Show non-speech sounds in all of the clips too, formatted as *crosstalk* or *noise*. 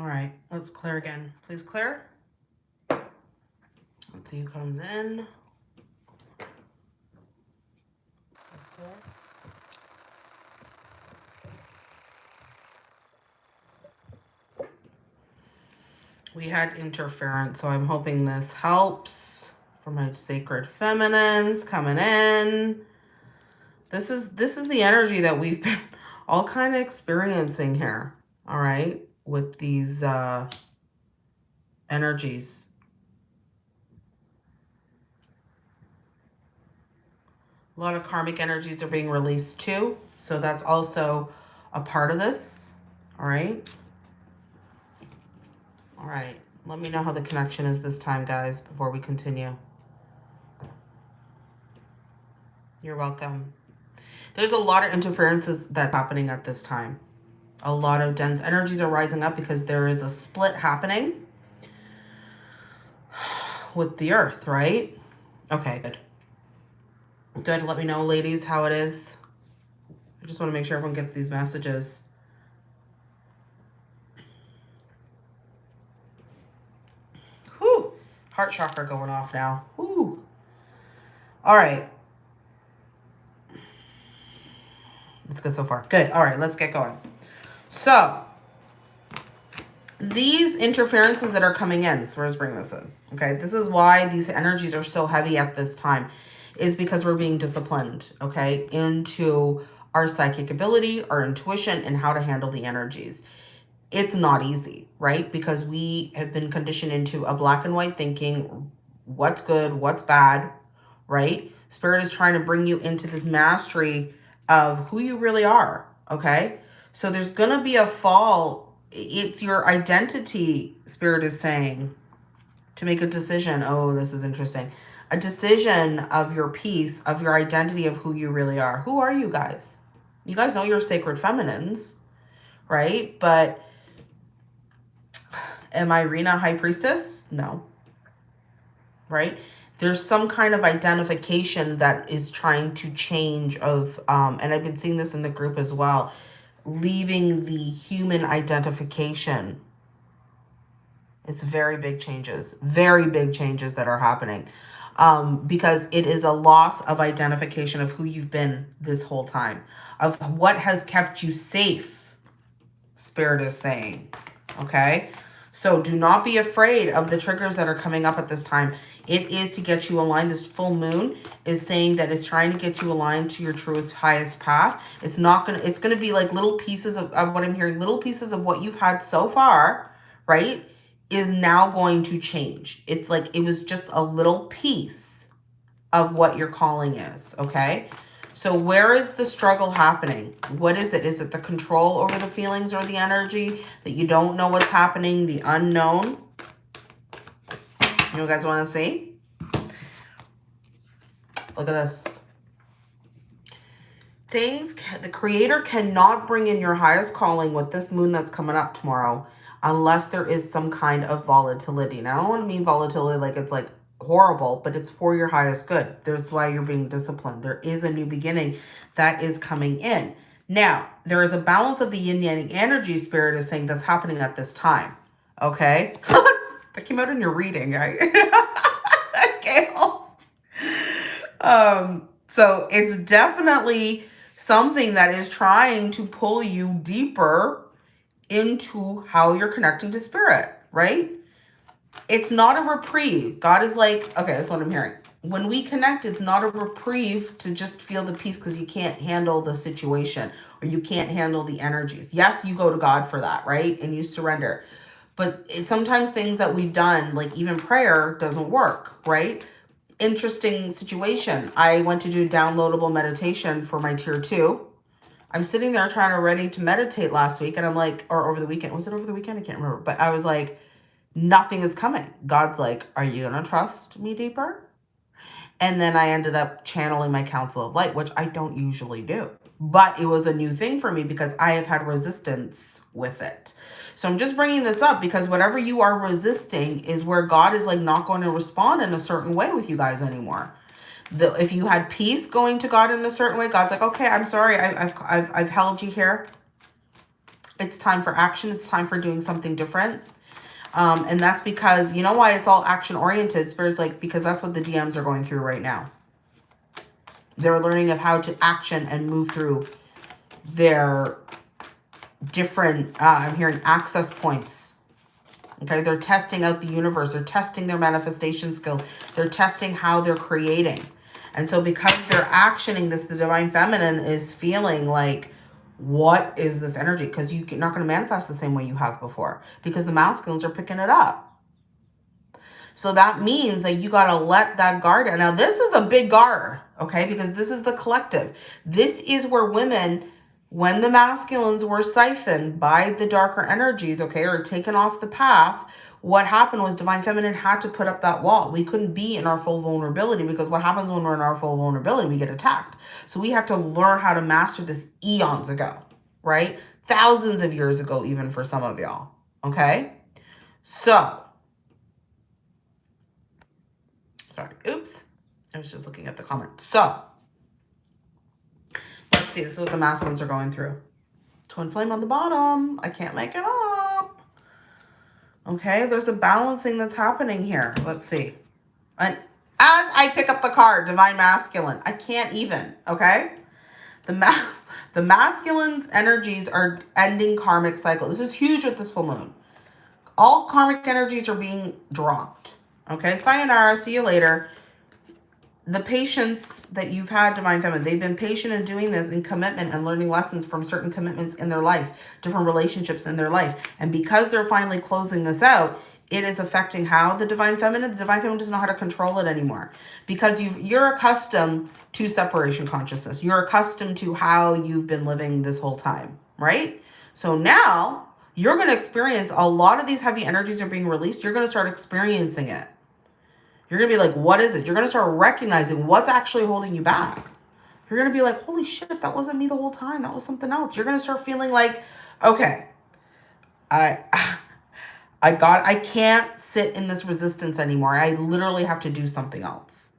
All right, let's clear again. Please clear. Let's see who comes in. Let's clear. We had interference, so I'm hoping this helps for my sacred feminines coming in. This is this is the energy that we've *laughs* been all kind of experiencing here, all right, with these uh, energies. A lot of karmic energies are being released too, so that's also a part of this, all right? All right, let me know how the connection is this time, guys, before we continue. You're welcome. There's a lot of interferences that's happening at this time. A lot of dense energies are rising up because there is a split happening with the earth, right? Okay, good. Good. Let me know, ladies, how it is. I just want to make sure everyone gets these messages. Whew. Heart chakra going off now. Whew. All right. It's good so far. Good. All right, let's get going. So, these interferences that are coming in, so let's bring this in. Okay, this is why these energies are so heavy at this time, is because we're being disciplined, okay, into our psychic ability, our intuition, and how to handle the energies. It's not easy, right? Because we have been conditioned into a black and white thinking, what's good, what's bad, right? Spirit is trying to bring you into this mastery of who you really are, okay? So there's going to be a fall. It's your identity, Spirit is saying, to make a decision. Oh, this is interesting. A decision of your peace, of your identity of who you really are. Who are you guys? You guys know you're sacred feminines, right? But am I Rena High Priestess? No. Right? there's some kind of identification that is trying to change of, um, and I've been seeing this in the group as well, leaving the human identification. It's very big changes, very big changes that are happening um, because it is a loss of identification of who you've been this whole time, of what has kept you safe, Spirit is saying, okay? So do not be afraid of the triggers that are coming up at this time. It is to get you aligned. This full moon is saying that it's trying to get you aligned to your truest, highest path. It's not going to, it's going to be like little pieces of, of what I'm hearing, little pieces of what you've had so far, right? Is now going to change. It's like it was just a little piece of what your calling is, okay? So where is the struggle happening? What is it? Is it the control over the feelings or the energy that you don't know what's happening, the unknown? *laughs* You guys want to see? Look at this. Things, the creator cannot bring in your highest calling with this moon that's coming up tomorrow unless there is some kind of volatility. Now, I don't want to mean volatility like it's like horrible, but it's for your highest good. That's why you're being disciplined. There is a new beginning that is coming in. Now, there is a balance of the yin yang energy spirit is saying that's happening at this time. Okay? *laughs* that came out in your reading, right? *laughs* Gail. Um, so it's definitely something that is trying to pull you deeper into how you're connecting to spirit, right? It's not a reprieve. God is like, okay, that's what I'm hearing. When we connect, it's not a reprieve to just feel the peace because you can't handle the situation or you can't handle the energies. Yes, you go to God for that, right? And you surrender. But it, sometimes things that we've done, like even prayer, doesn't work, right? Interesting situation. I went to do downloadable meditation for my tier two. I'm sitting there trying to ready to meditate last week and I'm like, or over the weekend. Was it over the weekend? I can't remember. But I was like, nothing is coming. God's like, are you going to trust me deeper? And then I ended up channeling my council of light, which I don't usually do. But it was a new thing for me because I have had resistance with it. So I'm just bringing this up because whatever you are resisting is where God is like not going to respond in a certain way with you guys anymore. The, if you had peace going to God in a certain way, God's like, okay, I'm sorry. I, I've, I've, I've held you here It's time for action. It's time for doing something different. Um, and that's because, you know why it's all action oriented? Spirit's like, because that's what the DMs are going through right now. They're learning of how to action and move through their different, uh, I'm hearing access points. Okay, they're testing out the universe. They're testing their manifestation skills. They're testing how they're creating. And so because they're actioning this, the Divine Feminine is feeling like, what is this energy? Because you're not going to manifest the same way you have before. Because the masculines are picking it up. So that means that you got to let that guard down. Now, this is a big guard, okay? Because this is the collective. This is where women, when the masculines were siphoned by the darker energies, okay, or taken off the path, what happened was Divine Feminine had to put up that wall. We couldn't be in our full vulnerability because what happens when we're in our full vulnerability? We get attacked. So we have to learn how to master this eons ago, right? Thousands of years ago, even for some of y'all, okay? So, sorry, oops. I was just looking at the comment. So, let's see. This is what the masculines are going through. Twin flame on the bottom. I can't make it up. Okay, there's a balancing that's happening here. Let's see. And as I pick up the card, Divine Masculine, I can't even, okay? The, ma *laughs* the masculine's energies are ending karmic cycle. This is huge with this full moon. All karmic energies are being dropped. Okay, sayonara, see you later the patience that you've had, Divine Feminine, they've been patient in doing this in commitment and learning lessons from certain commitments in their life, different relationships in their life. And because they're finally closing this out, it is affecting how the Divine Feminine, the Divine Feminine doesn't know how to control it anymore. Because you've, you're accustomed to separation consciousness. You're accustomed to how you've been living this whole time, right? So now you're going to experience a lot of these heavy energies are being released. You're going to start experiencing it. You're going to be like, what is it? You're going to start recognizing what's actually holding you back. You're going to be like, holy shit, that wasn't me the whole time. That was something else. You're going to start feeling like, okay, I, *sighs* I got, I can't sit in this resistance anymore. I literally have to do something else.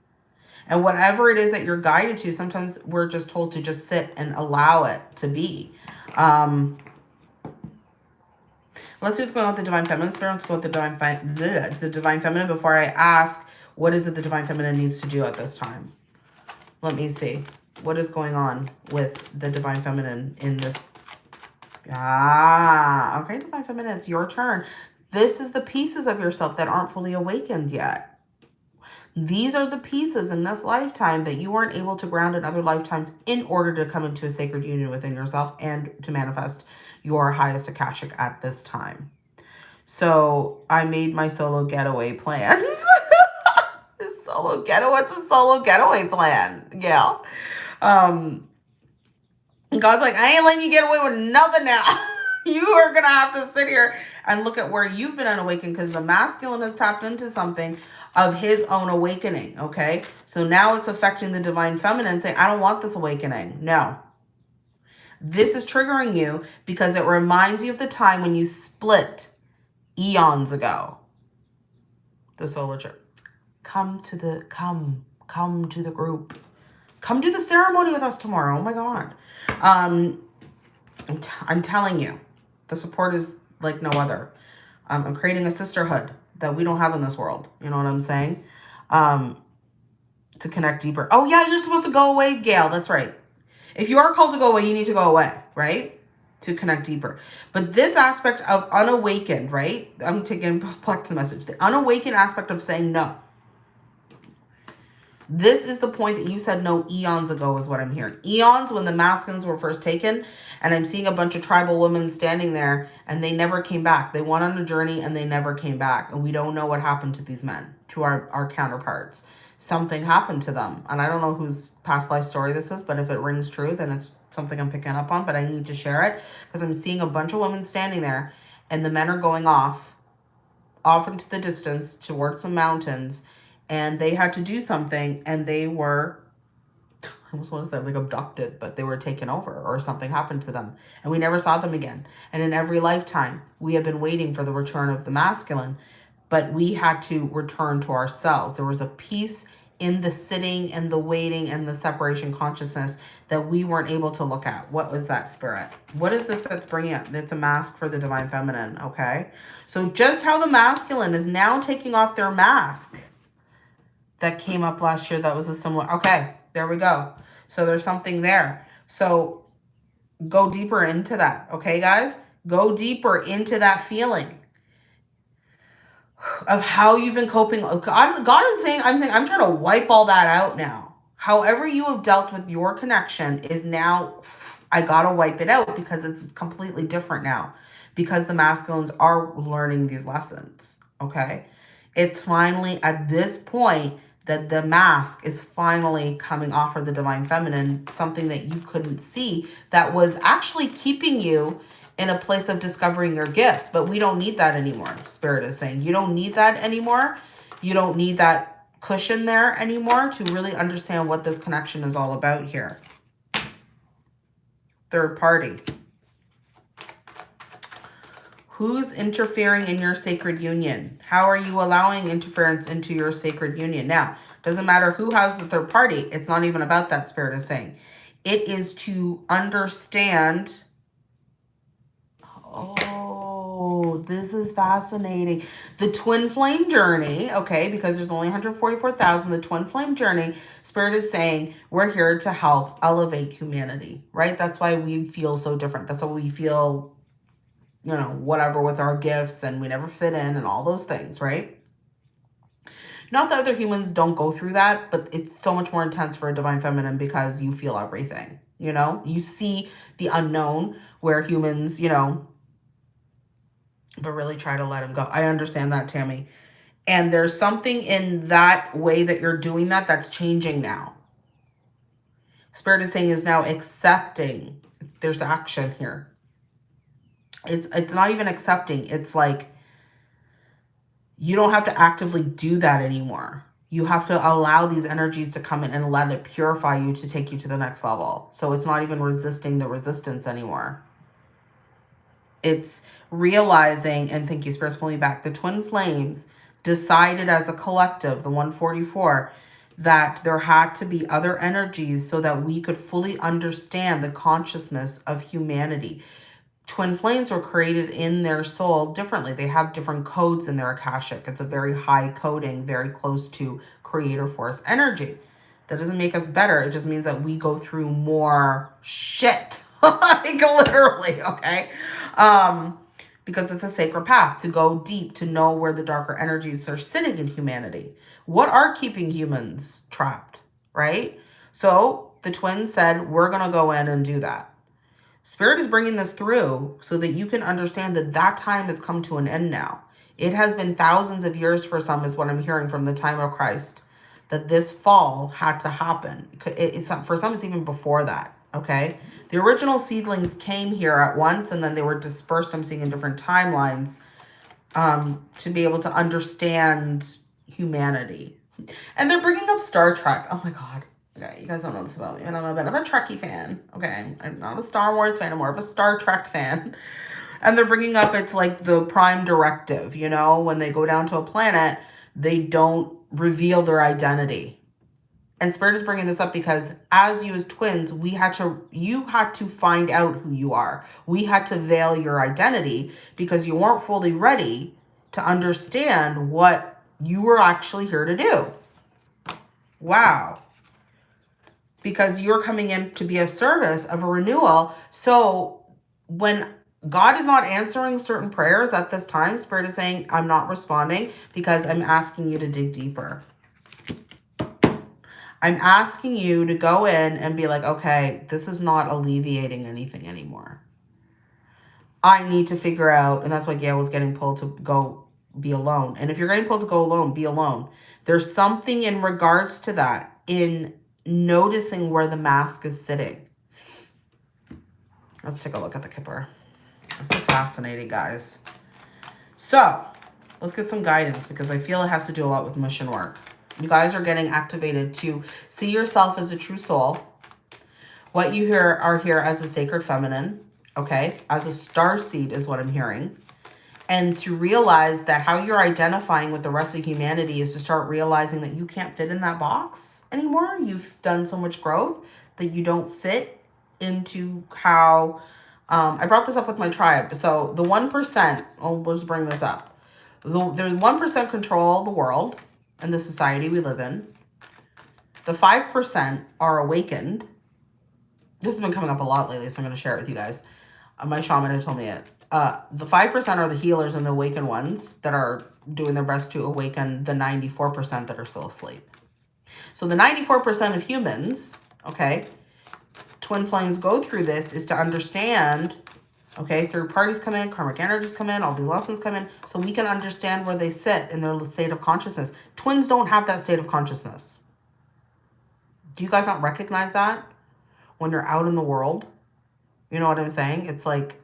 And whatever it is that you're guided to, sometimes we're just told to just sit and allow it to be. Um, let's see what's going on with the Divine Feminine. Let's go with the Divine, the Divine Feminine before I ask what is it the Divine Feminine needs to do at this time? Let me see. What is going on with the Divine Feminine in this? Ah, okay, Divine Feminine, it's your turn. This is the pieces of yourself that aren't fully awakened yet. These are the pieces in this lifetime that you weren't able to ground in other lifetimes in order to come into a sacred union within yourself and to manifest your highest Akashic at this time. So I made my solo getaway plans. *laughs* solo getaway. What's a solo getaway plan, Gail? Um, God's like, I ain't letting you get away with nothing now. *laughs* you are going to have to sit here and look at where you've been unawakened because the masculine has tapped into something of his own awakening, okay? So now it's affecting the divine feminine saying, I don't want this awakening. No. This is triggering you because it reminds you of the time when you split eons ago. The solar church come to the, come, come to the group. Come to the ceremony with us tomorrow. Oh my God. Um, I'm, I'm telling you, the support is like no other. Um, I'm creating a sisterhood that we don't have in this world. You know what I'm saying? Um, to connect deeper. Oh yeah, you're supposed to go away, Gail. That's right. If you are called to go away, you need to go away, right? To connect deeper. But this aspect of unawakened, right? I'm taking *laughs* back to the message. The unawakened aspect of saying no. This is the point that you said no eons ago is what I'm hearing. Eons when the masculines were first taken and I'm seeing a bunch of tribal women standing there and they never came back. They went on a journey and they never came back. And we don't know what happened to these men, to our, our counterparts. Something happened to them. And I don't know whose past life story this is, but if it rings true, then it's something I'm picking up on. But I need to share it because I'm seeing a bunch of women standing there and the men are going off, off into the distance towards some mountains and they had to do something and they were I almost want to say like abducted, but they were taken over or something happened to them and we never saw them again. And in every lifetime, we have been waiting for the return of the masculine, but we had to return to ourselves. There was a piece in the sitting and the waiting and the separation consciousness that we weren't able to look at. What was that spirit? What is this that's bringing up? It's a mask for the divine feminine, okay? So just how the masculine is now taking off their mask that came up last year that was a similar, okay, there we go. So there's something there. So go deeper into that, okay, guys? Go deeper into that feeling of how you've been coping. God, God is saying, I'm saying, I'm trying to wipe all that out now. However you have dealt with your connection is now, I got to wipe it out because it's completely different now. Because the masculines are learning these lessons, okay? It's finally at this point that the mask is finally coming off of the divine feminine, something that you couldn't see that was actually keeping you in a place of discovering your gifts. But we don't need that anymore, Spirit is saying. You don't need that anymore. You don't need that cushion there anymore to really understand what this connection is all about here. Third party. Who's interfering in your sacred union? How are you allowing interference into your sacred union? Now, doesn't matter who has the third party. It's not even about that spirit is saying. It is to understand Oh, this is fascinating. The twin flame journey, okay, because there's only 144,000, the twin flame journey, Spirit is saying we're here to help elevate humanity, right? That's why we feel so different. That's why we feel, you know, whatever with our gifts and we never fit in and all those things, right? Not that other humans don't go through that, but it's so much more intense for a divine feminine because you feel everything, you know? You see the unknown where humans, you know, but really try to let him go. I understand that, Tammy. And there's something in that way that you're doing that that's changing now. Spirit is saying is now accepting. There's action here. It's it's not even accepting. It's like you don't have to actively do that anymore. You have to allow these energies to come in and let it purify you to take you to the next level. So it's not even resisting the resistance anymore. It's realizing, and thank you, Spirit's pulling me back, the twin flames decided as a collective, the 144, that there had to be other energies so that we could fully understand the consciousness of humanity. Twin flames were created in their soul differently. They have different codes in their Akashic. It's a very high coding, very close to creator force energy. That doesn't make us better. It just means that we go through more shit. *laughs* like literally, okay? Um, because it's a sacred path to go deep, to know where the darker energies are sitting in humanity. What are keeping humans trapped, right? So the twins said, we're going to go in and do that. Spirit is bringing this through so that you can understand that that time has come to an end now. It has been thousands of years for some is what I'm hearing from the time of Christ, that this fall had to happen. It's, for some, it's even before that, okay? The original seedlings came here at once and then they were dispersed, I'm seeing in different timelines, um, to be able to understand humanity. And they're bringing up Star Trek. Oh my God. Okay, you guys don't know this about me, I'm a bit of a Trekkie fan. Okay, I'm not a Star Wars fan, I'm more of a Star Trek fan. *laughs* And they're bringing up it's like the prime directive, you know, when they go down to a planet, they don't reveal their identity. And Spirit is bringing this up because as you as twins, we had to, you had to find out who you are. We had to veil your identity because you weren't fully ready to understand what you were actually here to do. Wow. Because you're coming in to be a service of a renewal. So when God is not answering certain prayers at this time, Spirit is saying, I'm not responding because I'm asking you to dig deeper. I'm asking you to go in and be like, okay, this is not alleviating anything anymore. I need to figure out, and that's why Gail was getting pulled to go be alone. And if you're getting pulled to go alone, be alone. There's something in regards to that in noticing where the mask is sitting. Let's take a look at the Kipper. This is fascinating, guys. So, let's get some guidance because I feel it has to do a lot with mission work. You guys are getting activated to see yourself as a true soul. What you hear are here as a sacred feminine, okay? As a star seed is what I'm hearing. And to realize that how you're identifying with the rest of humanity is to start realizing that you can't fit in that box anymore. You've done so much growth that you don't fit into how um, I brought this up with my tribe. So the 1%, oh, let's bring this up. The, there's 1% control the world and the society we live in. The 5% are awakened. This has been coming up a lot lately, so I'm going to share it with you guys. Uh, my shaman had told me it. Uh, the 5% are the healers and the awakened ones that are doing their best to awaken the 94% that are still asleep. So the 94% of humans, okay, twin flames go through this is to understand, okay, third parties come in, karmic energies come in, all these lessons come in, so we can understand where they sit in their state of consciousness. Twins don't have that state of consciousness. Do you guys not recognize that when you're out in the world? You know what I'm saying? It's like,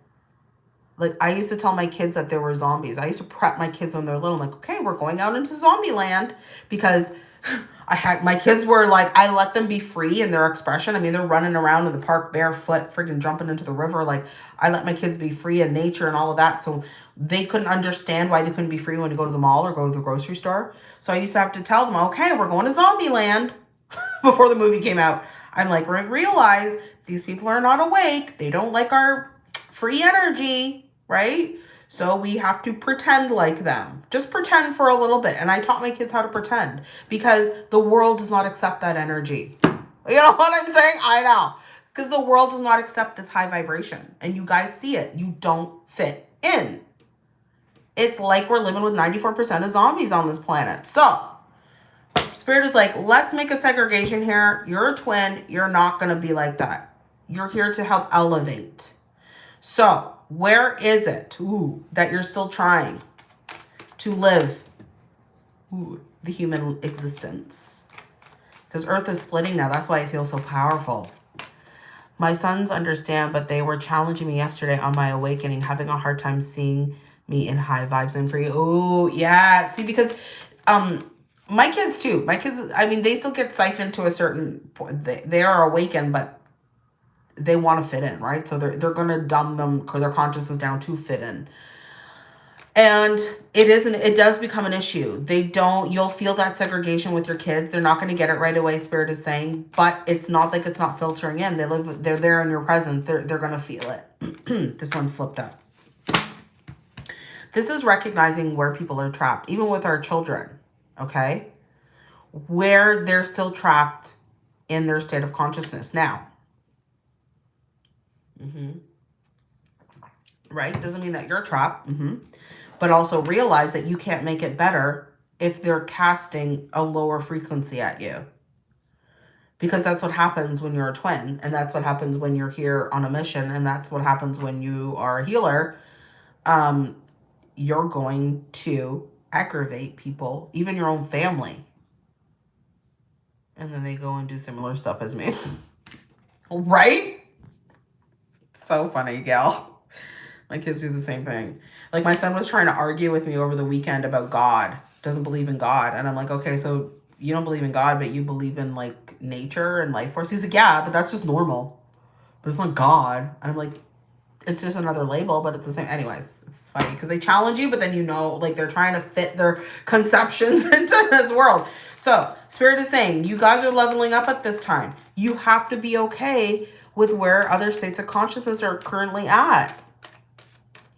like I used to tell my kids that there were zombies. I used to prep my kids when they're little. I'm like, okay, we're going out into zombie land because *sighs* I had my kids were like, I let them be free in their expression. I mean, they're running around in the park barefoot, freaking jumping into the river. Like I let my kids be free in nature and all of that. So they couldn't understand why they couldn't be free when to go to the mall or go to the grocery store. So I used to have to tell them, okay, we're going to zombie land *laughs* before the movie came out. I'm like, realize these people are not awake. They don't like our free energy right? So we have to pretend like them. Just pretend for a little bit. And I taught my kids how to pretend because the world does not accept that energy. *laughs* You know what I'm saying? I know. Because the world does not accept this high vibration. And you guys see it. You don't fit in. It's like we're living with 94% of zombies on this planet. So, Spirit is like, let's make a segregation here. You're a twin. You're not going to be like that. You're here to help elevate. So, where is it ooh, that you're still trying to live ooh, the human existence? Because Earth is splitting now. That's why it feels so powerful. My sons understand, but they were challenging me yesterday on my awakening, having a hard time seeing me in high vibes and free. Oh, yeah. See, because um, my kids too. My kids, I mean, they still get siphoned to a certain point. They, they are awakened, but they want to fit in, right? So they're, they're going to dumb them, their consciousness down to fit in. And it isn't, it does become an issue. They don't, you'll feel that segregation with your kids. They're not going to get it right away, Spirit is saying, but it's not like it's not filtering in. They live, they're there in your presence. They're, they're going to feel it. *clears throat* this one flipped up. This is recognizing where people are trapped, even with our children, okay? Where they're still trapped in their state of consciousness. Now, Mm -hmm. Right? Doesn't mean that you're trapped. Mm -hmm. But also realize that you can't make it better if they're casting a lower frequency at you. Because that's what happens when you're a twin. And that's what happens when you're here on a mission. And that's what happens when you are a healer. Um, you're going to aggravate people, even your own family. And then they go and do similar stuff as me. *laughs* right? So funny, gal. *laughs* My kids do the same thing. Like my son was trying to argue with me over the weekend about God. Doesn't believe in God. And I'm like, okay, so you don't believe in God, but you believe in like nature and life force. He's like, yeah, but that's just normal. But it's not God. And I'm like, it's just another label, but it's the same. Anyways, it's funny because they challenge you, but then you know, like they're trying to fit their *laughs* conceptions *laughs* into this world. So Spirit is saying, you guys are leveling up at this time. You have to be okay with where other states of consciousness are currently at.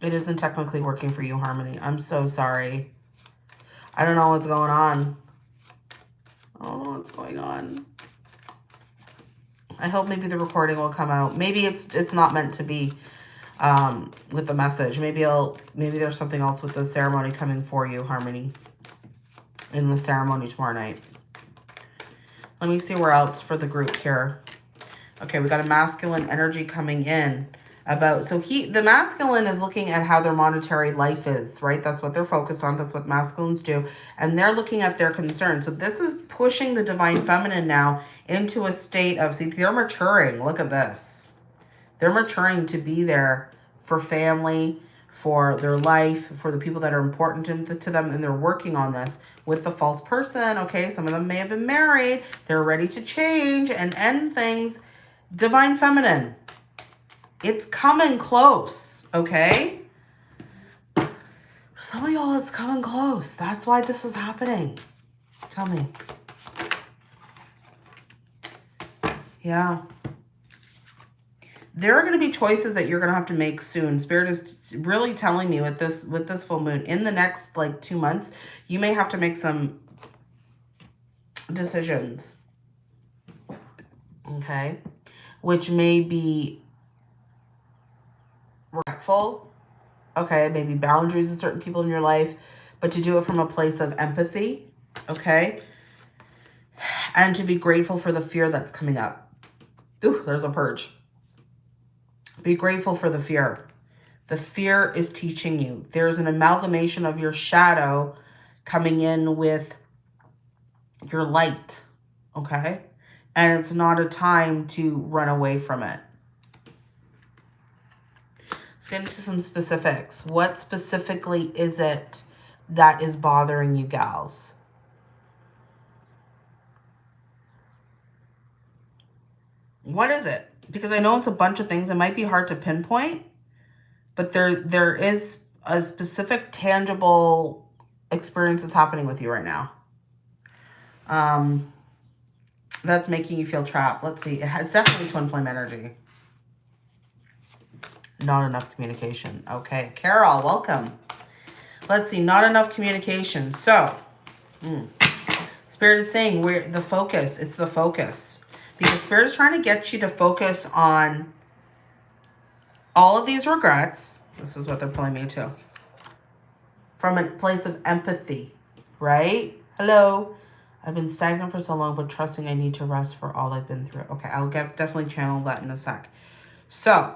It isn't technically working for you, Harmony. I'm so sorry. I don't know what's going on. I don't know what's going on. I hope maybe the recording will come out. Maybe it's it's not meant to be um, with the message. Maybe I'll maybe there's something else with the ceremony coming for you, Harmony. In the ceremony tomorrow night. Let me see where else for the group here. Okay, we got a masculine energy coming in about, so he, the masculine is looking at how their monetary life is, right? That's what they're focused on. That's what masculines do. And they're looking at their concerns. So this is pushing the divine feminine now into a state of, see, they're maturing. Look at this. They're maturing to be there for family, for their life, for the people that are important to, to them, and they're working on this with the false person, okay? Some of them may have been married. They're ready to change and end things Divine Feminine, it's coming close, okay? Some of y'all, it's coming close. That's why this is happening. Tell me. Yeah. There are going to be choices that you're going to have to make soon. Spirit is really telling me with this with this full moon in the next like two months, you may have to make some decisions. Okay. Which may be respectful. Okay. Maybe boundaries with certain people in your life, but to do it from a place of empathy. Okay. And to be grateful for the fear that's coming up. Ooh, there's a purge. Be grateful for the fear. The fear is teaching you. There's an amalgamation of your shadow coming in with your light, okay? And it's not a time to run away from it. Let's get into some specifics. What specifically is it that is bothering you gals? What is it? Because I know it's a bunch of things. It might be hard to pinpoint, but there there is a specific tangible experience that's happening with you right now. Um, that's making you feel trapped. Let's see. It has definitely twin flame energy. Not enough communication. Okay. Carol, welcome. Let's see. Not enough communication. So, hmm. Spirit is saying we're the focus. It's the focus. Because Spirit is trying to get you to focus on all of these regrets. This is what they're pulling me to. From a place of empathy, right? Hello. I've been stagnant for so long, but trusting I need to rest for all I've been through. Okay, I'll get, definitely channel that in a sec. So,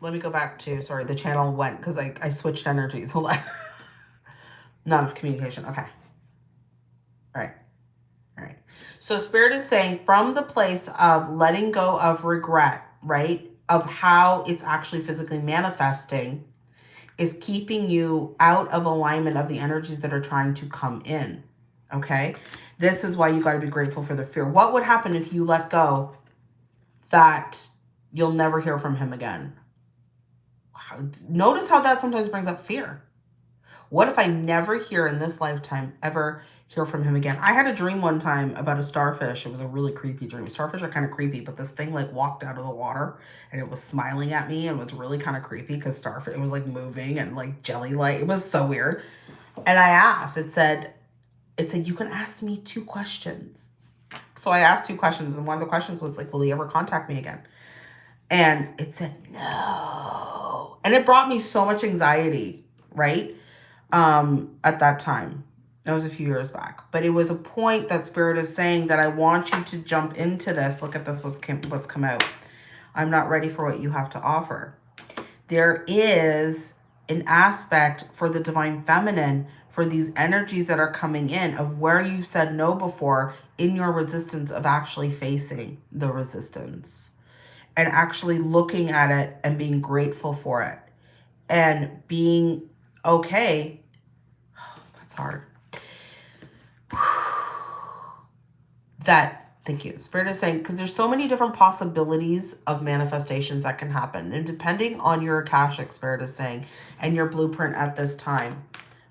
let me go back to, sorry, the channel went because I, I switched energies. Hold on. *laughs* None of communication. Okay. All right. All right. So Spirit is saying from the place of letting go of regret, right? Of how it's actually physically manifesting is keeping you out of alignment of the energies that are trying to come in. Okay. This is why you got to be grateful for the fear. What would happen if you let go that you'll never hear from him again? Notice how that sometimes brings up fear. What if I never hear in this lifetime ever hear from him again. I had a dream one time about a starfish. It was a really creepy dream. Starfish are kind of creepy, but this thing like walked out of the water and it was smiling at me and was really kind of creepy because starfish, it was like moving and like jelly like, it was so weird. And I asked, it said, it said, you can ask me two questions. So I asked two questions and one of the questions was like, will he ever contact me again? And it said, no. And it brought me so much anxiety, right? Um, at that time that was a few years back. But it was a point that Spirit is saying that I want you to jump into this. Look at this, what's, came, what's come out. I'm not ready for what you have to offer. There is an aspect for the Divine Feminine for these energies that are coming in of where you said no before in your resistance of actually facing the resistance and actually looking at it and being grateful for it and being okay. *sighs* That's hard *sighs* that thank you. Spirit is saying because there's so many different possibilities of manifestations that can happen and depending on your akashic spirit is saying and your blueprint at this time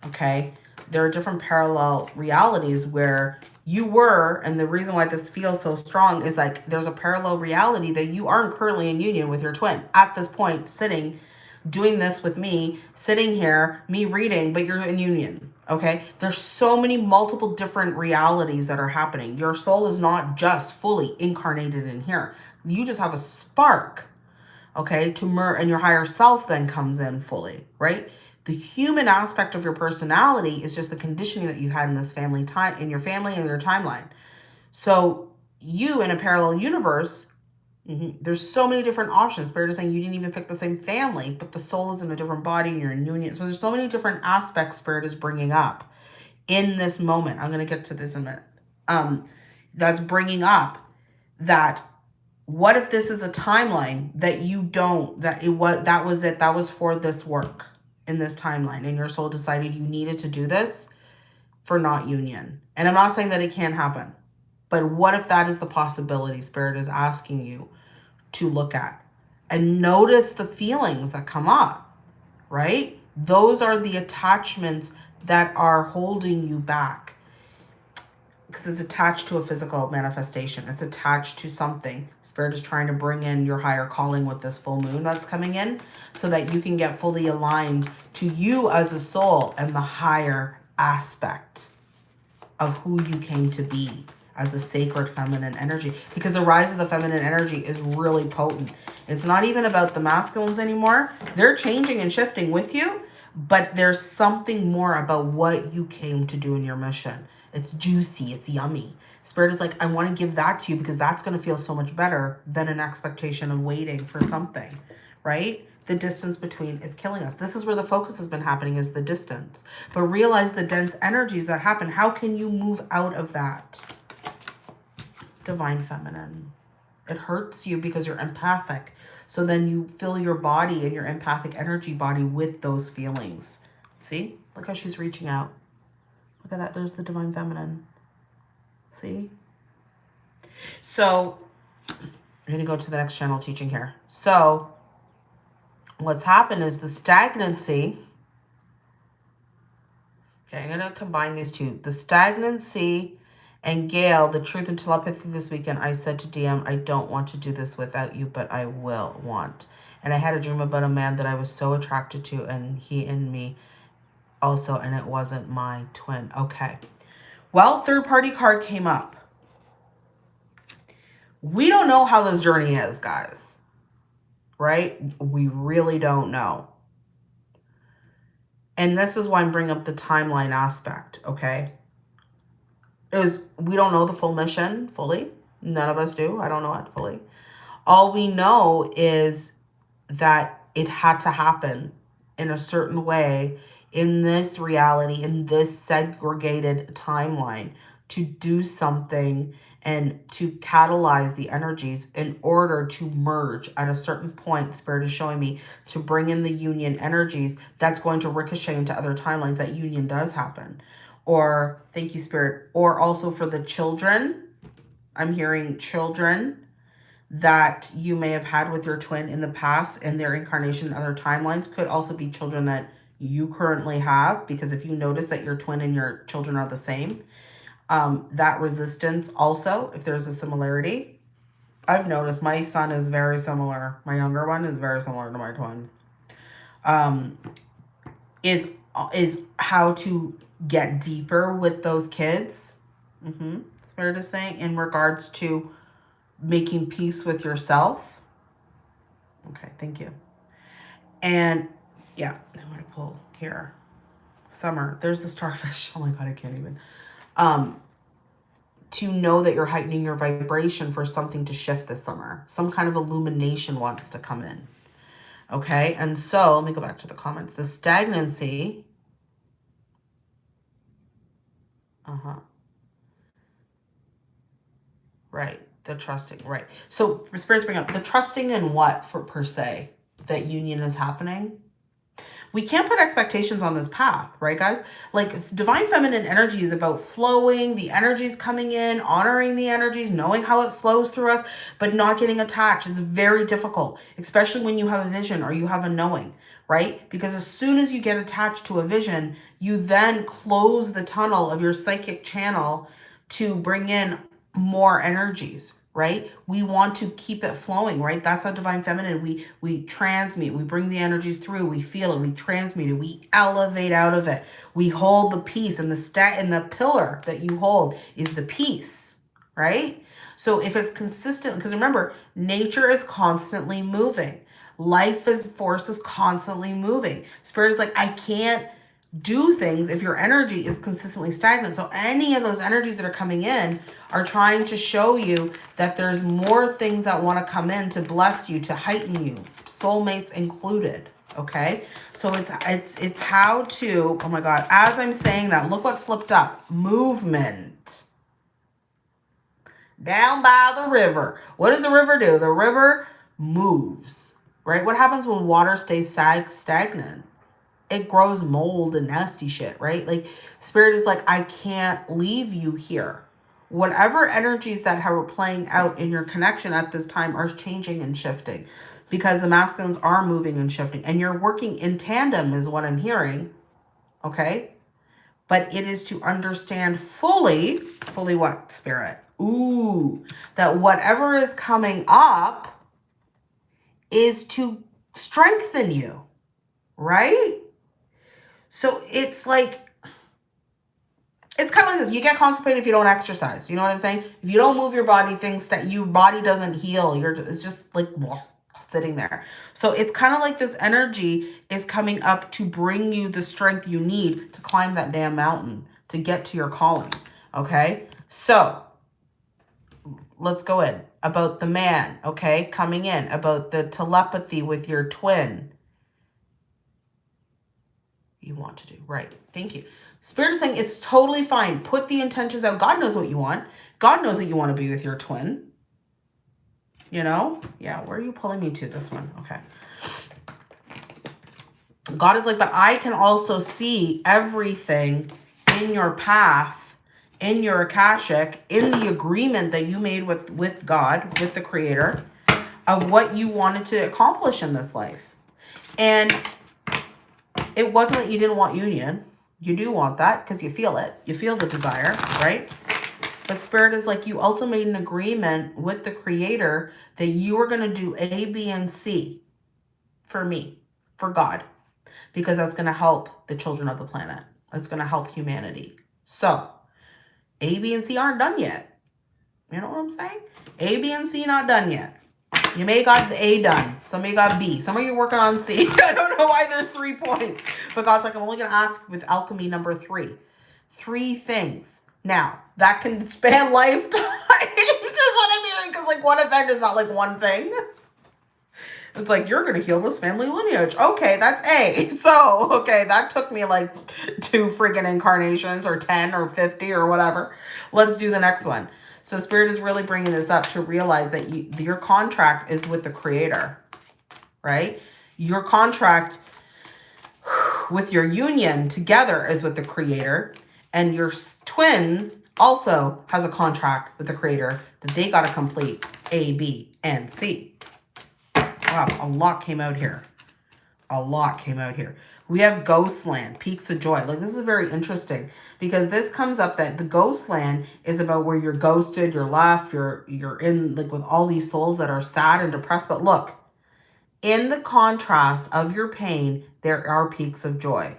okay? There are different parallel realities where you were and the reason why this feels so strong is like there's a parallel reality that you aren't currently in union with your twin at this point sitting doing this with me sitting here me reading but you're in union okay? There's so many multiple different realities that are happening. Your soul is not just fully incarnated in here. You just have a spark okay to mer and your higher self then comes in fully right? The human aspect of your personality is just the conditioning that you had in this family time in your family and your timeline. So you in a parallel universe Mm -hmm. There's so many different options. Spirit is saying you didn't even pick the same family, but the soul is in a different body and you're in union. So there's so many different aspects Spirit is bringing up in this moment. I'm going to get to this in a minute. Um, that's bringing up that what if this is a timeline that you don't, that it was, that was it, that was for this work in this timeline and your soul decided you needed to do this for not union. And I'm not saying that it can't happen. But what if that is the possibility Spirit is asking you to look at? And notice the feelings that come up. right? Those are the attachments that are holding you back because it's attached to a physical manifestation. It's attached to something. Spirit is trying to bring in your higher calling with this full moon that's coming in so that you can get fully aligned to you as a soul and the higher aspect of who you came to be as a sacred feminine energy because the rise of the feminine energy is really potent. It's not even about the masculines anymore. They're changing and shifting with you, but there's something more about what you came to do in your mission. It's juicy. It's yummy. Spirit is like, I want to give that to you because that's going to feel so much better than an expectation of waiting for something, right? The distance between is killing us. This is where the focus has been happening is the distance. But realize the dense energies that happen. How can you move out of that? Divine Feminine. It hurts you because you're empathic. So then you fill your body and your empathic energy body with those feelings. See? Look how she's reaching out. Look at that. There's the Divine Feminine. See? So, I'm going to go to the next channel teaching here. So, what's happened is the stagnancy. Okay, I'm going to combine these two. The stagnancy and Gail, the truth and telepathy this weekend, I said to DM, I don't want to do this without you, but I will want. And I had a dream about a man that I was so attracted to, and he and me also, and it wasn't my twin. Okay. Well, third party card came up. We don't know how this journey is, guys. Right? We really don't know. And this is why I'm bringing up the timeline aspect, okay? Is we don't know the full mission fully. None of us do. I don't know it fully. All we know is that it had to happen in a certain way in this reality, in this segregated timeline to do something and to catalyze the energies in order to merge at a certain point spirit is showing me to bring in the union energies that's going to ricochet into other timelines that union does happen or thank you spirit or also for the children i'm hearing children that you may have had with your twin in the past and their incarnation in other timelines could also be children that you currently have, because if you notice that your twin and your children are the same, um, that resistance also, if there's a similarity, I've noticed my son is very similar. My younger one is very similar to my twin. Um, is is how to get deeper with those kids. Mm-hmm. It's fair to say in regards to making peace with yourself. Okay, thank you. And yeah, I'm going to pull here. Summer. There's the starfish. *laughs* Oh my God, I can't even. Um, to know that you're heightening your vibration for something to shift this summer. Some kind of illumination wants to come in. Okay, and so let me go back to the comments. The stagnancy. Uh-huh. Right, the trusting, right. So spirits bring up the trusting in what for per se that union is happening we can't put expectations on this path, right, guys? Like divine feminine energy is about flowing, the energies coming in, honoring the energies, knowing how it flows through us, but not getting attached. It's very difficult, especially when you have a vision or you have a knowing, right? Because as soon as you get attached to a vision, you then close the tunnel of your psychic channel to bring in more energies, right? We want to keep it flowing, right? That's how divine feminine, we, we transmute, we bring the energies through, we feel it, we transmute it, we elevate out of it. We hold the peace and the stat and the pillar that you hold is the peace, right? So if it's consistent, because remember, nature is constantly moving. Life is force is constantly moving. Spirit is like, I can't do things if your energy is consistently stagnant. So any of those energies that are coming in are trying to show you that there's more things that want to come in to bless you, to heighten you, soulmates included. Okay, so it's it's it's how to, oh my God, as I'm saying that, look what flipped up. Movement. Down by the river. What does the river do? The river moves, right? What happens when water stays stag stagnant? it grows mold and nasty shit, right? Like spirit is like, I can't leave you here. whatever energies that are playing out in your connection at this time are changing and shifting because the masculines are moving and shifting and you're working in tandem is what I'm hearing. Okay. But it is to understand fully, fully what spirit? Ooh, that whatever is coming up is to strengthen you, right? So it's like, it's kind of like this. You get constipated if you don't exercise. You know what I'm saying? If you don't move your body, things that your body doesn't heal. You're it's just like sitting there. So it's kind of like this energy is coming up to bring you the strength you need to climb that damn mountain, to get to your calling. Okay. So let's go in about the man. Okay. Coming in about the telepathy with your twin. You want to do. Right. Thank you. Spirit is saying it's totally fine. Put the intentions out. God knows what you want. God knows that you want to be with your twin. You know? Yeah, where are you pulling me to this one? Okay. God is like, but I can also see everything in your path, in your Akashic, in the agreement that you made with, with God, with the creator, of what you wanted to accomplish in this life. And it wasn't that you didn't want union. You do want that because you feel it. You feel the desire, right? But Spirit is like you also made an agreement with the Creator that you were going to do A, B, and C for me, for God, because that's going to help the children of the planet. It's going to help humanity. So A, B, and C aren't done yet. You know what I'm saying? A, B, and C not done yet. You may got the A done. Some may got B. Some of you working on C. *laughs* I don't know why there's three points. But God's like, I'm only going to ask with alchemy number three. Three things now, that can span *laughs* lifetimes *laughs* is what I'm hearing. Because, like, one event is not, like, one thing. It's like, you're going to heal this family lineage. Okay, that's A. *laughs* So, okay, that took me, like, two freaking incarnations or 10 or 50 or whatever. Let's do the next one. So, Spirit is really bringing this up to realize that you, your contract is with the Creator, right? Your contract *sighs* with your union together is with the Creator and your twin also has a contract with the creator that they got to complete A, B, and C. Wow, a lot came out here. A lot came out here. We have Ghostland, Peaks of Joy. Like, this is very interesting because this comes up that the Ghostland is about where you're ghosted, you're left, you're, you're in, like, with all these souls that are sad and depressed. But look, in the contrast of your pain, there are peaks of joy.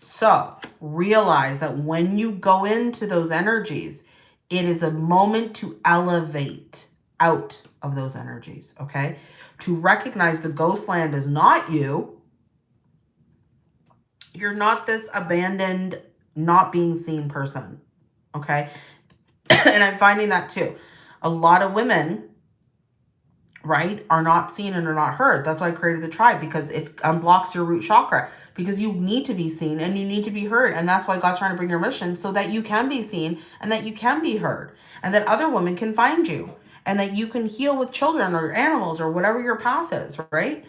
So realize that when you go into those energies, it is a moment to elevate out of those energies, okay? To recognize the ghost land is not you. You're not this abandoned, not being seen person, okay? *clears throat* and I'm finding that too. A lot of women, right, are not seen and are not heard. That's why I created the tribe because it unblocks your root chakra because you need to be seen and you need to be heard. And that's why God's trying to bring your mission so that you can be seen and that you can be heard and that other women can find you and that you can heal with children or animals or whatever your path is, right?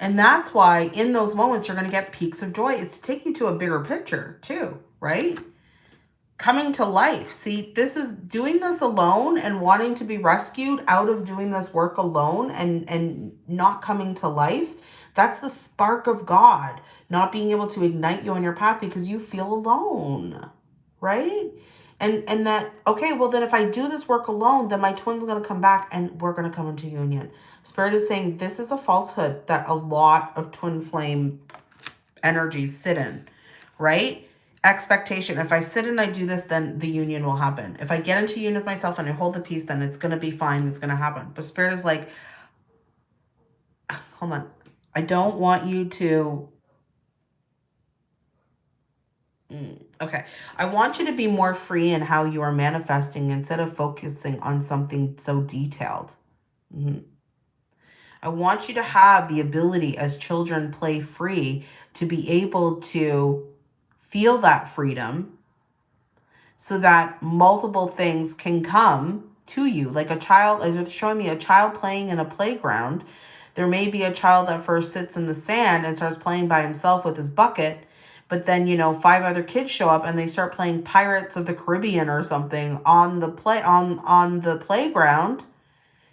And that's why in those moments, you're going to get peaks of joy. It's to take you to a bigger picture too, right? Coming to life. See, this is doing this alone and wanting to be rescued out of doing this work alone and, and not coming to life that's the spark of God not being able to ignite you on your path because you feel alone, right? And and that, okay, well then if I do this work alone, then my twin's going to come back and we're going to come into union. Spirit is saying this is a falsehood that a lot of twin flame energies sit in, right? Expectation. If I sit and I do this, then the union will happen. If I get into union with myself and I hold the peace, then it's going to be fine. It's going to happen. But Spirit is like, hold on. I don't want you to... Mm, okay. I want you to be more free in how you are manifesting instead of focusing on something so detailed. Mm -hmm. I want you to have the ability as children play free to be able to feel that freedom so that multiple things can come to you. Like a child, as showing me a child playing in a playground there may be a child that first sits in the sand and starts playing by himself with his bucket, but then you know five other kids show up and they start playing pirates of the caribbean or something on the play on on the playground.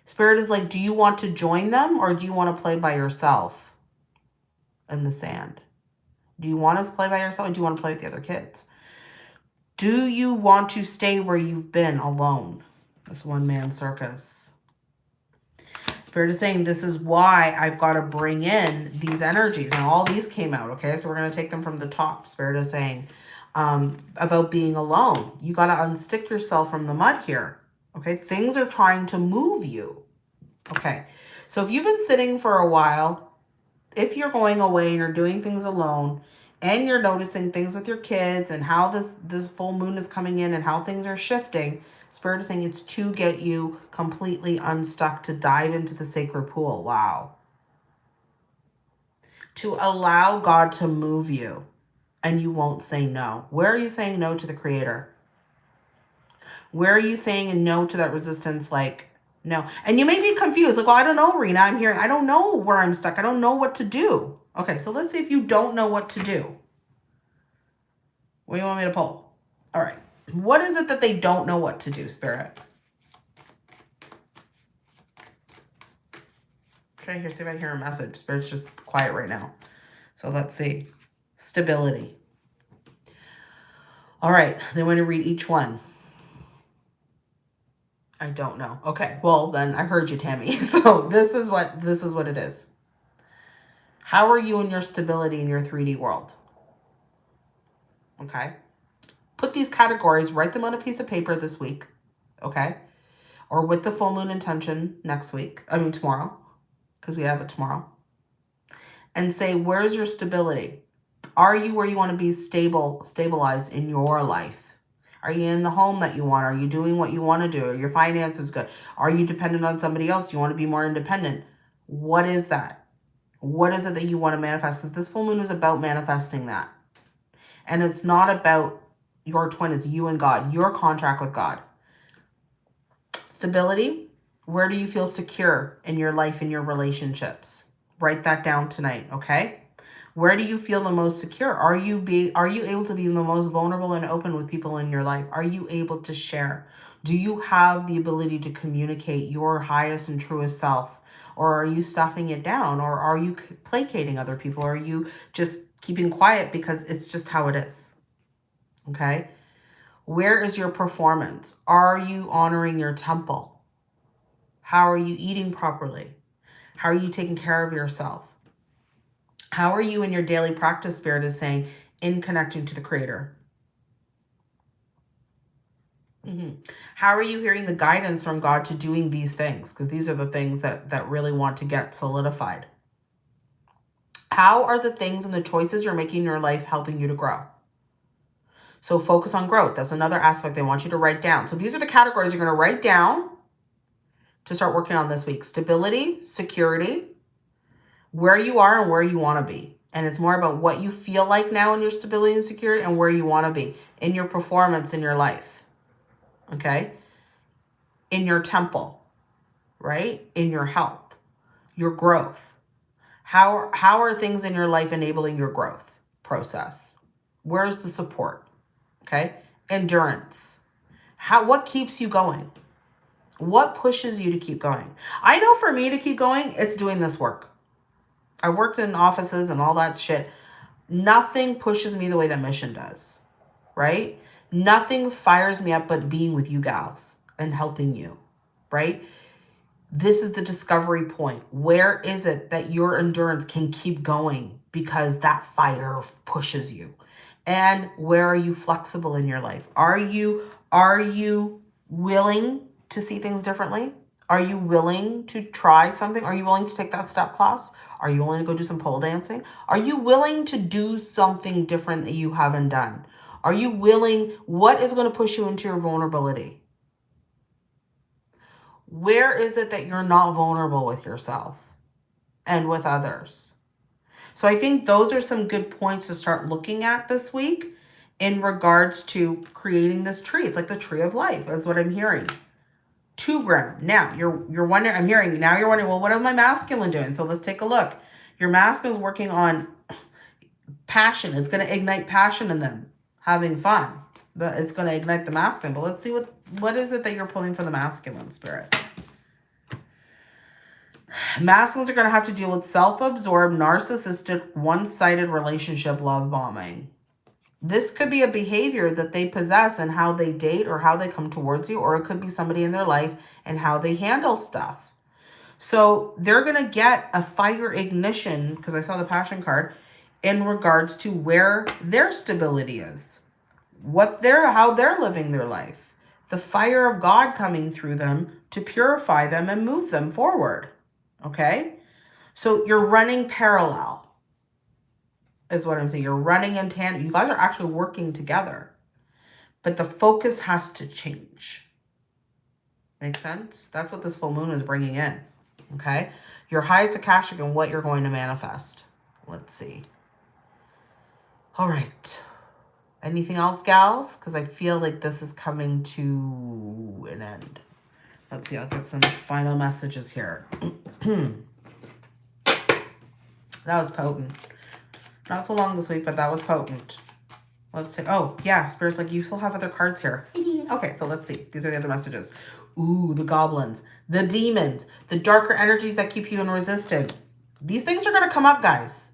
Spirit is like do you want to join them or do you want to play by yourself in the sand? Do you want to play by yourself or do you want to play with the other kids? Do you want to stay where you've been alone? This one man circus Spirit is saying this is why I've got to bring in these energies. And all these came out, okay? So we're going to take them from the top. Spirit is saying um, about being alone. You got to unstick yourself from the mud here, okay? Things are trying to move you, okay? So if you've been sitting for a while, if you're going away and you're doing things alone, and you're noticing things with your kids and how this, this full moon is coming in and how things are shifting, Spirit is saying it's to get you completely unstuck, to dive into the sacred pool. Wow. To allow God to move you and you won't say no. Where are you saying no to the creator? Where are you saying no to that resistance? Like, no. And you may be confused. Like, well, I don't know, Rena. I'm hearing, I don't know where I'm stuck. I don't know what to do. Okay, so let's see if you don't know what to do. What do you want me to pull? All right. What is it that they don't know what to do, Spirit? Try here, see if I hear a message. Spirit's just quiet right now. So let's see. Stability. All right, they want to read each one. I don't know. Okay, well then I heard you, Tammy. *laughs* So this is what this is what it is. How are you in your stability in your 3D world? Okay put these categories, write them on a piece of paper this week, okay? Or with the full moon intention next week, I mean tomorrow, because we have it tomorrow. And say, where's your stability? Are you where you want to be stable, stabilized in your life? Are you in the home that you want? Are you doing what you want to do? Are your finances good? Are you dependent on somebody else? You want to be more independent? What is that? What is it that you want to manifest? Because this full moon is about manifesting that. And it's not about your twin is you and God, your contract with God. Stability, where do you feel secure in your life and your relationships? Write that down tonight, okay? Where do you feel the most secure? Are you be are you able to be the most vulnerable and open with people in your life? Are you able to share? Do you have the ability to communicate your highest and truest self? Or are you stuffing it down? Or are you placating other people? Or are you just keeping quiet because it's just how it is? Okay. Where is your performance? Are you honoring your temple? How are you eating properly? How are you taking care of yourself? How are you in your daily practice, Spirit is saying, in connecting to the Creator? Mm -hmm. How are you hearing the guidance from God to doing these things? Because these are the things that, that really want to get solidified. How are the things and the choices you're making in your life helping you to grow? So focus on growth. That's another aspect they want you to write down. So these are the categories you're going to write down to start working on this week. Stability, security, where you are and where you want to be. And it's more about what you feel like now in your stability and security and where you want to be in your performance in your life. Okay? In your temple, right? In your health, your growth. How, how are things in your life enabling your growth process? Where's the support? Okay? Endurance. How, what keeps you going? What pushes you to keep going? I know for me to keep going, it's doing this work. I worked in offices and all that shit. Nothing pushes me the way that mission does, right? Nothing fires me up but being with you gals and helping you, right? This is the discovery point. Where is it that your endurance can keep going because that fire pushes you? And where are you flexible in your life? Are you, are you willing to see things differently? Are you willing to try something? Are you willing to take that step class? Are you willing to go do some pole dancing? Are you willing to do something different that you haven't done? Are you willing? What is going to push you into your vulnerability? Where is it that you're not vulnerable with yourself and with others? So I think those are some good points to start looking at this week in regards to creating this tree. It's like the tree of life is what I'm hearing. Two gram. Now you're you're wondering, I'm hearing now you're wondering, well, what am my masculine doing? So let's take a look. Your masculine's working on passion. It's going to ignite passion in them, having fun. But It's going to ignite the masculine. But let's see what what is it that you're pulling for the masculine spirit. Masculines are going to have to deal with self-absorbed, narcissistic, one-sided relationship love bombing. This could be a behavior that they possess and how they date or how they come towards you, or it could be somebody in their life and how they handle stuff. So they're going to get a fire ignition, because I saw the passion card, in regards to where their stability is, what they're, how they're living their life, the fire of God coming through them to purify them and move them forward. Okay. So you're running parallel is what I'm saying. You're running in tandem. You guys are actually working together, but the focus has to change. Make sense? That's what this full moon is bringing in. Okay. Your highest Akashic and what you're going to manifest. Let's see. All right. Anything else, gals? Because I feel like this is coming to an end. Let's see. I'll get some final messages here. *clears throat* that was potent. Not so long this week, but that was potent. Let's see. Oh, yeah. Spirit's like, you still have other cards here. *laughs* okay, so let's see. These are the other messages. Ooh, the goblins, the demons, the darker energies that keep you in resistance. These things are going to come up, guys.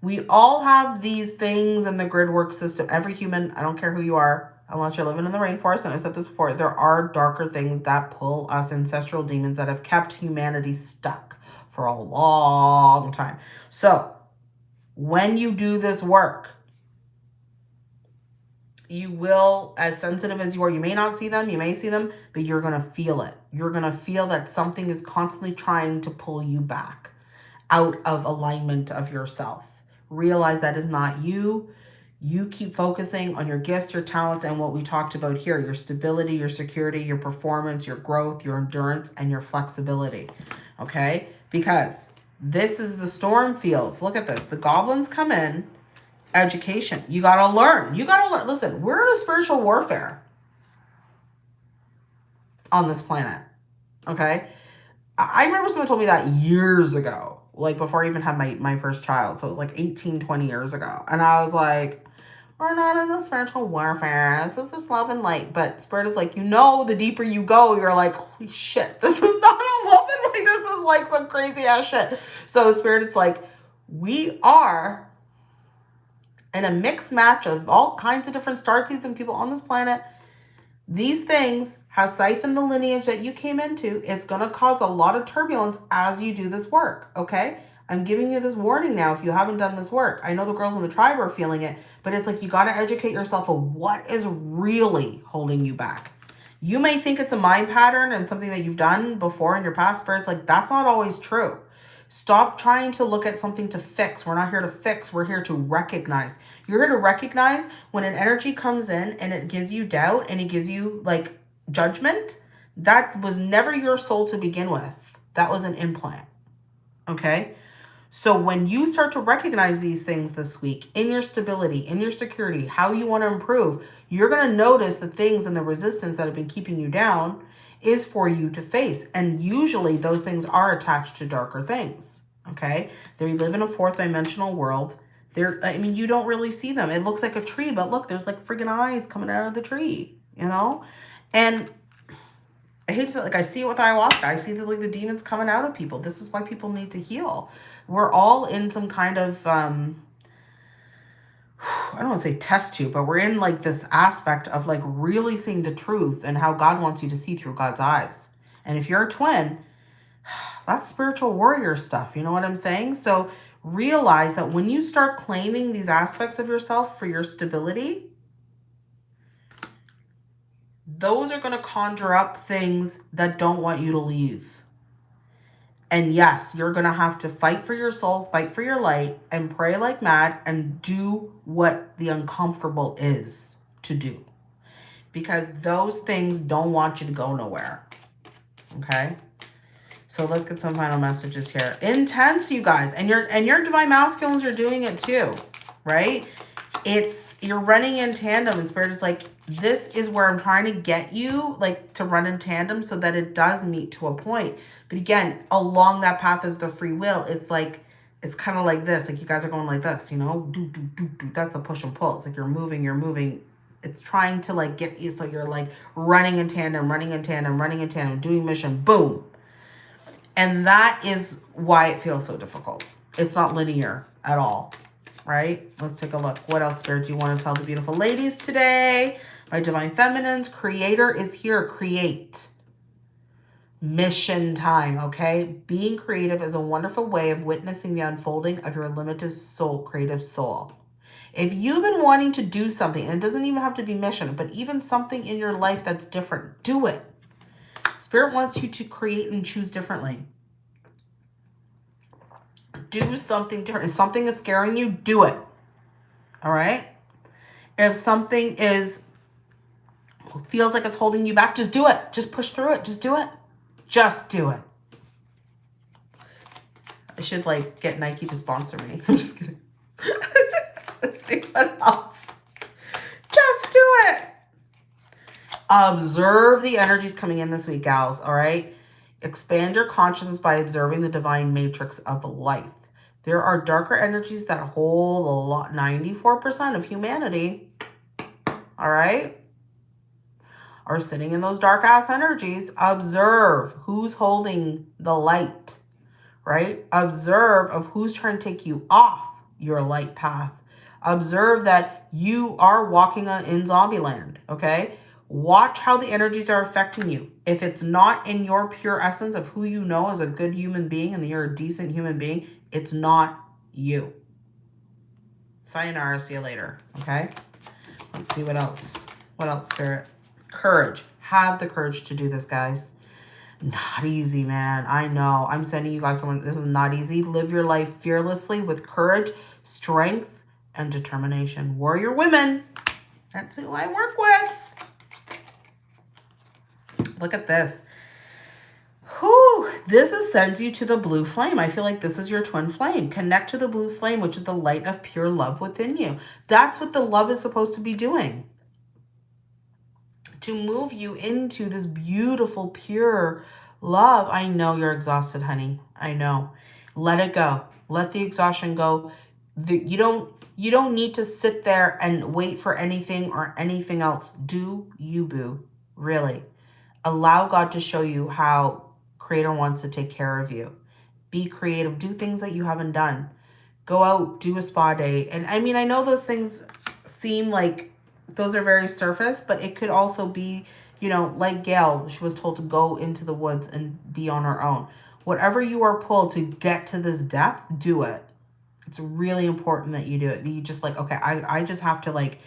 We all have these things in the grid work system. Every human, I don't care who you are, unless you're living in the rainforest, and I said this before, there are darker things that pull us ancestral demons that have kept humanity stuck for a long time. So when you do this work, you will, as sensitive as you are, you may not see them, you may see them, but you're going to feel it. You're going to feel that something is constantly trying to pull you back out of alignment of yourself. Realize that is not you. You keep focusing on your gifts, your talents, and what we talked about here, your stability, your security, your performance, your growth, your endurance, and your flexibility. Okay? Because this is the storm fields. Look at this. The goblins come in. Education. You got to learn. You got to learn. Listen, we're in a spiritual warfare on this planet. Okay? I remember someone told me that years ago. Like before I even had my, my first child. So like 18, 20 years ago. And I was like, we're not in a spiritual warfare. This is just love and light. But spirit is like, you know, the deeper you go, you're like, holy shit, *laughs* this is not a love and light. This is like some crazy ass shit. So spirit, it's like, we are in a mixed match of all kinds of different star seeds and people on this planet. These things have siphoned the lineage that you came into. It's going to cause a lot of turbulence as you do this work, okay? I'm giving you this warning now if you haven't done this work. I know the girls in the tribe are feeling it, but it's like you got to educate yourself of what is really holding you back. You may think it's a mind pattern and something that you've done before in your past, but it's like that's not always true. Stop trying to look at something to fix. We're not here to fix. We're here to recognize. You're here to recognize when an energy comes in and it gives you doubt and it gives you like judgment. That was never your soul to begin with. That was an implant. Okay? So when you start to recognize these things this week in your stability, in your security, how you want to improve, you're going to notice the things and the resistance that have been keeping you down is for you to face. And usually those things are attached to darker things. Okay. They live in a fourth dimensional world. They're, I mean, you don't really see them. It looks like a tree, but look, there's like friggin' eyes coming out of the tree, you know? And I hate to say, like, I see it with ayahuasca. I see the, like, the demons coming out of people. This is why people need to heal we're all in some kind of, um, *sighs* I don't want to say test tube, but we're in like this aspect of like really seeing the truth and how God wants you to see through God's eyes. And if you're a twin, *sighs* that's spiritual warrior stuff. You know what I'm saying? So realize that when you start claiming these aspects of yourself for your stability, those are going to conjure up things that don't want you to leave. And yes, you're going to have to fight for your soul, fight for your light, and pray like mad and do what the uncomfortable is to do. Because those things don't want you to go nowhere. Okay? So let's get some final messages here. Intense, you guys. And your and your divine masculines are doing it too. Right? It's you're running in tandem and spirit is like, this is where I'm trying to get you like to run in tandem so that it does meet to a point. But again, along that path is the free will. It's like it's kind of like this. Like you guys are going like this, you know? Do, do, do, do. That's the push and pull. It's like you're moving, you're moving. It's trying to like get you. So you're like running in tandem, running in tandem, running in tandem, doing mission. Boom. And that is why it feels so difficult. It's not linear at all, right? Let's take a look. What else, Spirit, do you want to tell the beautiful ladies today? My Divine Feminines, Creator is here. Create. Mission time, okay? Being creative is a wonderful way of witnessing the unfolding of your limited soul, creative soul. If you've been wanting to do something, and it doesn't even have to be mission, but even something in your life that's different, do it. Spirit wants you to create and choose differently. Do something different. If something is scaring you, do it. All right? If something is feels like it's holding you back, just do it. Just push through it. Just do it. Just do it. I should like get Nike to sponsor me. *laughs* I'm just kidding. *laughs* Let's see what else. Just do it. Observe the energies coming in this week, gals. All right. Expand your consciousness by observing the divine matrix of life. There are darker energies that hold a lot, 94% of humanity. All right are sitting in those dark ass energies, observe who's holding the light, right? Observe of who's trying to take you off your light path. Observe that you are walking in zombie land, okay? Watch how the energies are affecting you. If it's not in your pure essence of who you know as a good human being and you're a decent human being, it's not you. Sayonara, see you later, okay? Let's see what else. What else, Spirit? Courage. Have the courage to do this, guys. Not easy, man. I know. I'm sending you guys someone. This is not easy. Live your life fearlessly with courage, strength, and determination. Warrior women. That's who I work with. Look at this. Whew, this is sends you to the blue flame. I feel like this is your twin flame. Connect to the blue flame, which is the light of pure love within you. That's what the love is supposed to be doing to move you into this beautiful, pure love. I know you're exhausted, honey. I know. Let it go. Let the exhaustion go. The, you don't you don't need to sit there and wait for anything or anything else. Do you, boo. Really. Allow God to show you how Creator wants to take care of you. Be creative. Do things that you haven't done. Go out, do a spa day. And I mean, I know those things seem like those are very surface, but it could also be, you know, like Gail, she was told to go into the woods and be on her own. Whatever you are pulled to get to this depth, do it. It's really important that you do it. You just like, okay, I, I just have to like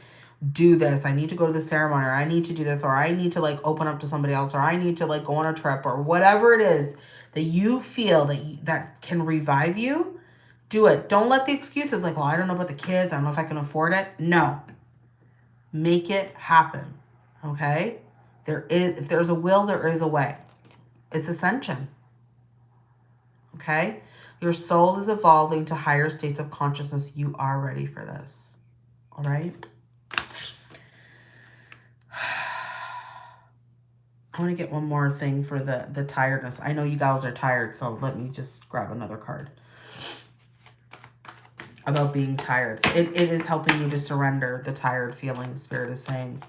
do this. I need to go to the ceremony or I need to do this or I need to like open up to somebody else or I need to like go on a trip or whatever it is that you feel that you, that can revive you, do it. Don't let the excuses like, well, I don't know about the kids. I don't know if I can afford it. No, Make it happen. Okay? There is if there's a will, there is a way. It's ascension. Okay? Your soul is evolving to higher states of consciousness. You are ready for this. All right? *sighs* I want to get one more thing for the, the tiredness. I know you guys are tired, so let me just grab another card about being tired. It, it is helping you to surrender the tired feeling, Spirit is saying.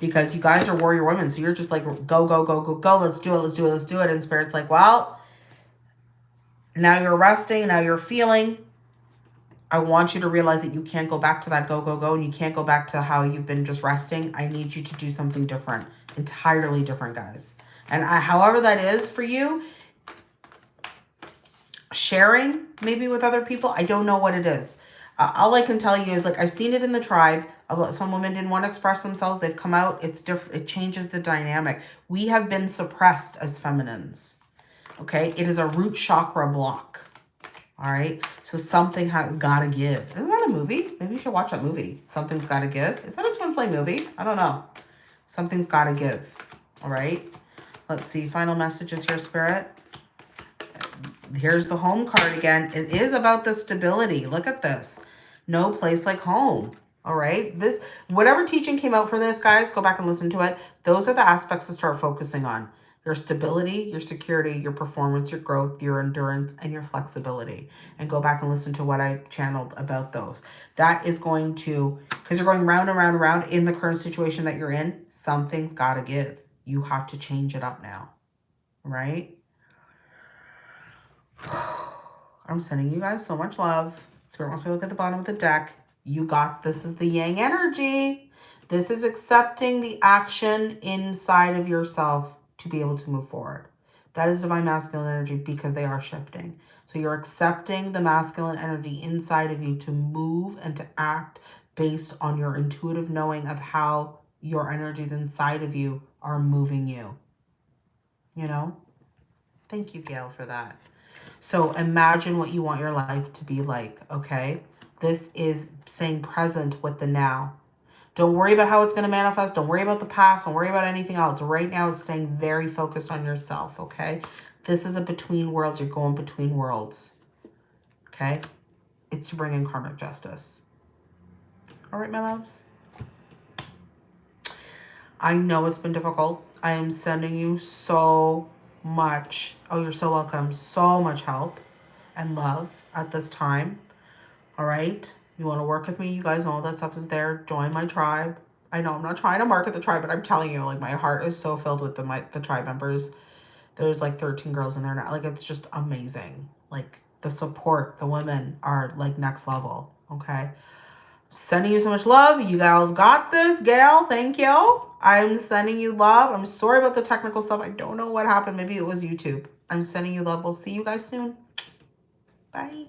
Because you guys are warrior women, so you're just like, go, go, go, go, go, let's do it, let's do it, let's do it. And Spirit's like, well, now you're resting, now you're feeling. I want you to realize that you can't go back to that go, go, go, and you can't go back to how you've been just resting. I need you to do something different, entirely different, guys. And I, however that is for you, sharing maybe with other people. I don't know what it is. Uh, all I can tell you is like I've seen it in the tribe. Some women didn't want to express themselves. They've come out. It's different. It changes the dynamic. We have been suppressed as feminines. Okay. It is a root chakra block. All right. So something has got to give. Isn't that a movie? Maybe you should watch that movie. Something's got to give. Is that a twin flame movie? I don't know. Something's got to give. All right. Let's see. Final messages here, Spirit here's the home card again. It is about the stability. Look at this. No place like home. All right. This, whatever teaching came out for this, guys, go back and listen to it. Those are the aspects to start focusing on. your stability, your security, your performance, your growth, your endurance, and your flexibility. And go back and listen to what I channeled about those. That is going to, because you're going round and round and round in the current situation that you're in, something's got to give. You have to change it up now, right? I'm sending you guys so much love. Spirit wants me to look at the bottom of the deck. You got this is the yang energy. This is accepting the action inside of yourself to be able to move forward. That is divine masculine energy because they are shifting. So you're accepting the masculine energy inside of you to move and to act based on your intuitive knowing of how your energies inside of you are moving you. You know? Thank you, Gail, for that. So imagine what you want your life to be like, okay? This is saying present with the now. Don't worry about how it's going to manifest. Don't worry about the past. Don't worry about anything else. Right now, it's staying very focused on yourself, okay? This is a between worlds. You're going between worlds, okay? It's to bring in karmic justice. All right, my loves? I know it's been difficult. I am sending you so much. Oh, you're so welcome. So much help and love at this time. All right? You want to work with me? You guys know all that stuff is there. Join my tribe. I know I'm not trying to market the tribe, but I'm telling you, like, my heart is so filled with the, my, the tribe members. There's, like, 13 girls in there now. Like, it's just amazing. Like, the support, the women are, like, next level, okay? Sending you so much love. You guys got this, Gail. Thank you. I'm sending you love. I'm sorry about the technical stuff. I don't know what happened. Maybe it was YouTube. I'm sending you love. We'll see you guys soon. Bye.